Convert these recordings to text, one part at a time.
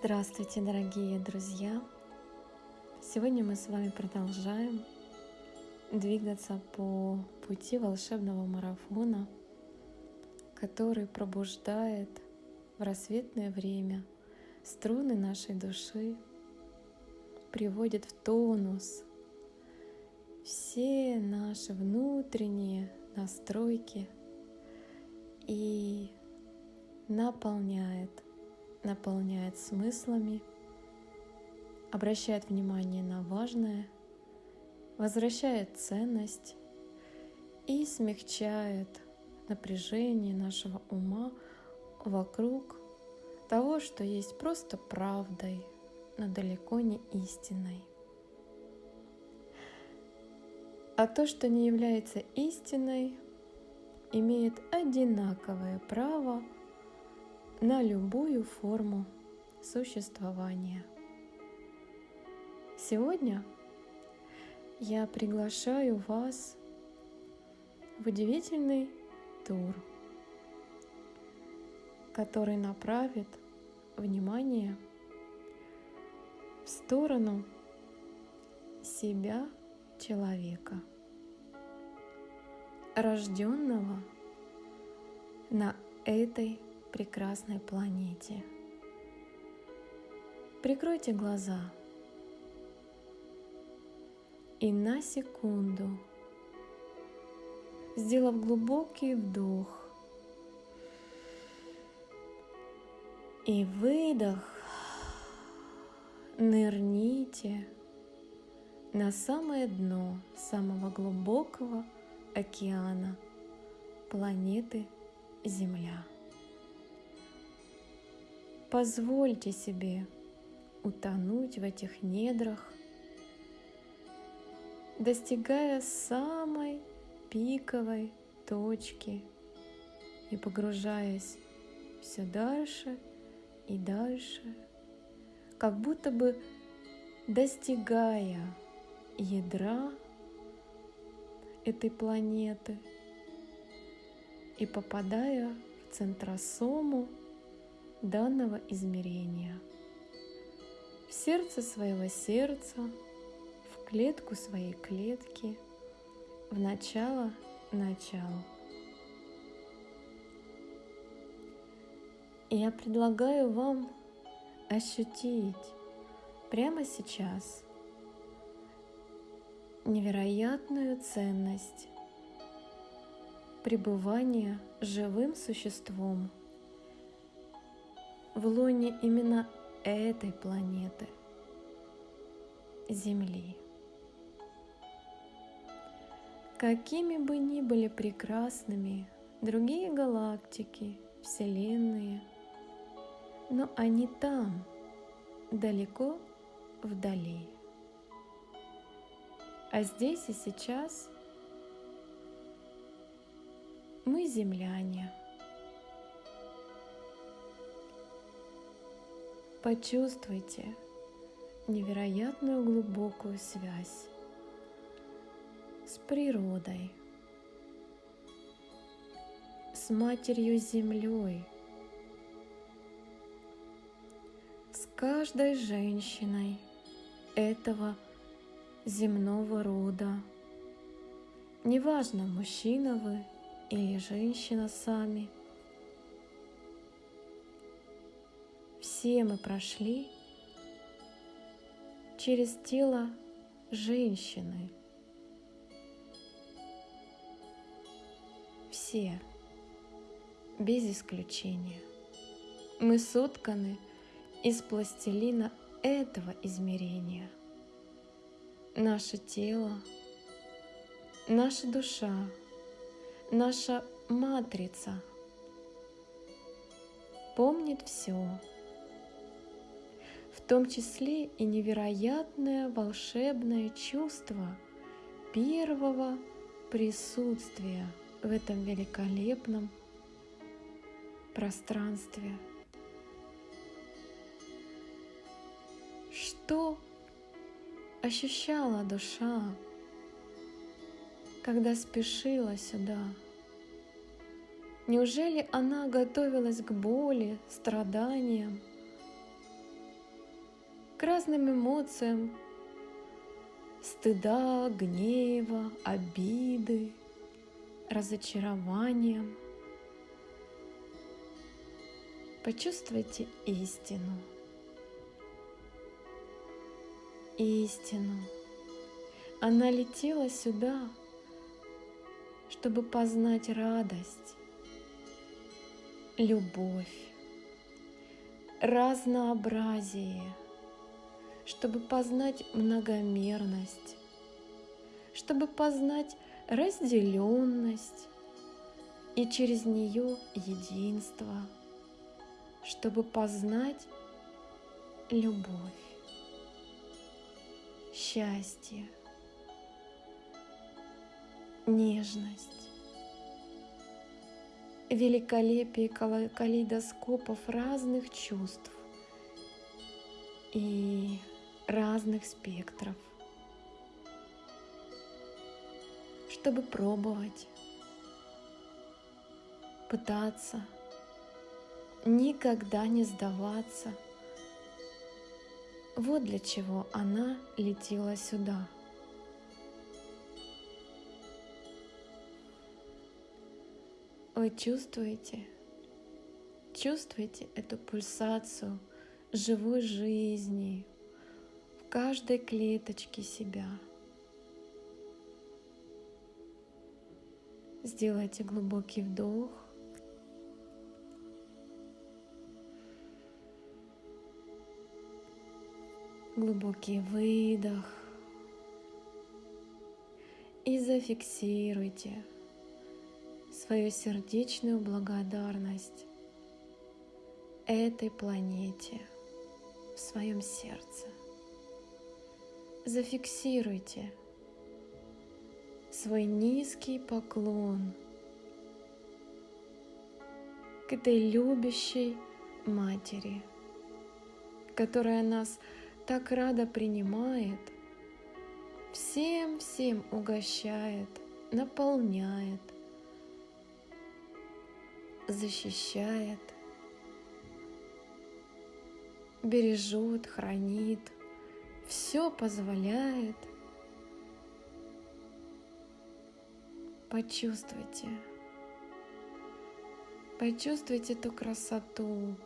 Здравствуйте, дорогие друзья! Сегодня мы с вами продолжаем двигаться по пути волшебного марафона, который пробуждает в рассветное время струны нашей души, приводит в тонус все наши внутренние настройки и наполняет – наполняет смыслами, обращает внимание на важное, возвращает ценность и смягчает напряжение нашего ума вокруг того, что есть просто правдой, но далеко не истиной. А то, что не является истиной, имеет одинаковое право – на любую форму существования. Сегодня я приглашаю вас в удивительный тур, который направит внимание в сторону себя человека, рожденного на этой прекрасной планете. Прикройте глаза и на секунду, сделав глубокий вдох и выдох, нырните на самое дно самого глубокого океана планеты Земля. Позвольте себе утонуть в этих недрах, достигая самой пиковой точки и погружаясь все дальше и дальше, как будто бы достигая ядра этой планеты и попадая в центросому данного измерения. В сердце своего сердца, в клетку своей клетки, в начало начала. И я предлагаю вам ощутить прямо сейчас невероятную ценность пребывания живым существом в лоне именно этой планеты, Земли. Какими бы ни были прекрасными другие галактики, Вселенные, но они там, далеко вдали. А здесь и сейчас мы земляне – Почувствуйте невероятную глубокую связь с природой, с Матерью Землей, с каждой женщиной этого земного рода. Неважно, мужчина вы или женщина сами – все мы прошли через тело женщины. Все, без исключения. Мы сотканы из пластилина этого измерения. Наше тело, наша душа, наша матрица помнит все в том числе и невероятное волшебное чувство первого присутствия в этом великолепном пространстве. Что ощущала душа, когда спешила сюда? Неужели она готовилась к боли, страданиям, к разным эмоциям стыда, гнева, обиды, разочарованием. Почувствуйте истину. Истину. Она летела сюда, чтобы познать радость, любовь, разнообразие, чтобы познать многомерность, чтобы познать разделенность и через нее единство, чтобы познать любовь, счастье, нежность великолепие калейдоскопов разных чувств и разных спектров, чтобы пробовать, пытаться, никогда не сдаваться. Вот для чего она летела сюда – Вы чувствуете, чувствуете эту пульсацию живой жизни каждой клеточке себя. Сделайте глубокий вдох. Глубокий выдох. И зафиксируйте свою сердечную благодарность этой планете в своем сердце. Зафиксируйте свой низкий поклон к этой любящей матери, которая нас так рада принимает, всем-всем угощает, наполняет – защищает, бережет, хранит, все позволяет. Почувствуйте, почувствуйте эту красоту.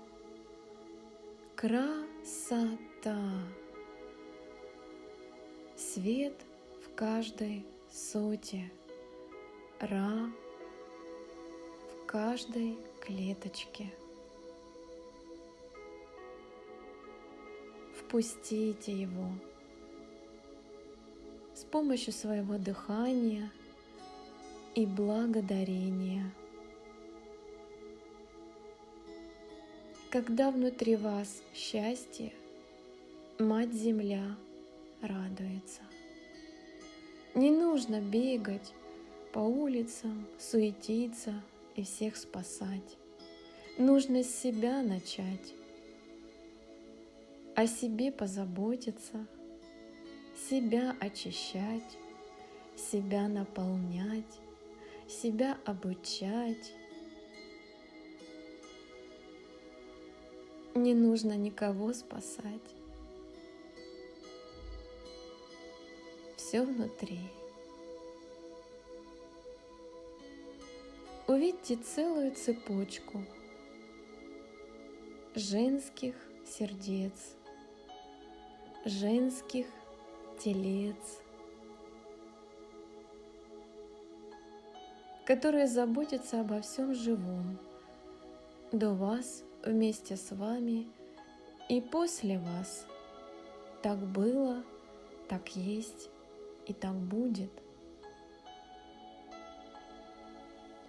Красота. Свет в каждой соте. Ра каждой клеточке. Впустите его с помощью своего дыхания и благодарения. Когда внутри вас счастье, Мать Земля радуется. Не нужно бегать по улицам, суетиться, и всех спасать. Нужно с себя начать, о себе позаботиться, себя очищать, себя наполнять, себя обучать. Не нужно никого спасать. Все внутри. увидьте целую цепочку женских сердец, женских телец, которые заботятся обо всем живом, до вас, вместе с вами и после вас. Так было, так есть и так будет –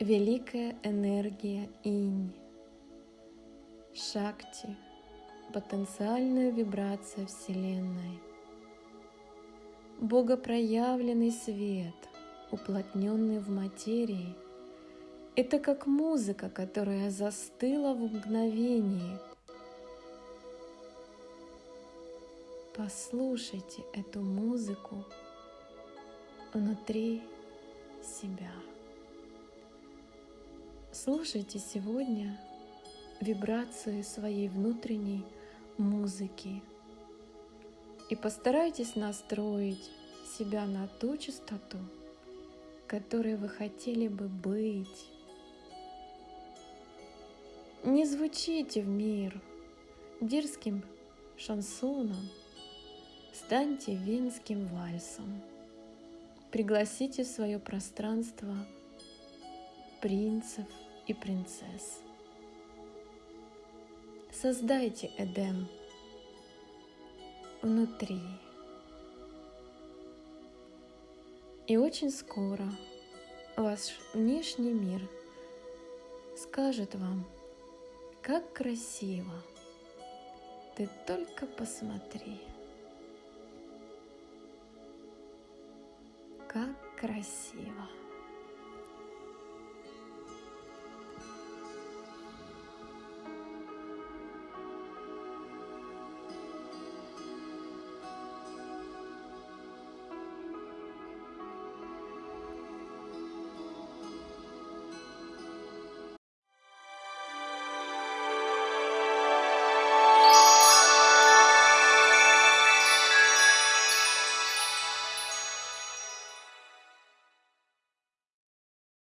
великая энергия инь, шакти, потенциальная вибрация Вселенной, богопроявленный свет, уплотненный в материи, это как музыка, которая застыла в мгновении. Послушайте эту музыку внутри себя. Слушайте сегодня вибрации своей внутренней музыки, и постарайтесь настроить себя на ту частоту, которой вы хотели бы быть. Не звучите в мир дерзким шансоном, станьте венским вальсом. Пригласите в свое пространство принцев и принцесс. Создайте Эдем внутри. И очень скоро ваш внешний мир скажет вам, как красиво. Ты только посмотри. Как красиво.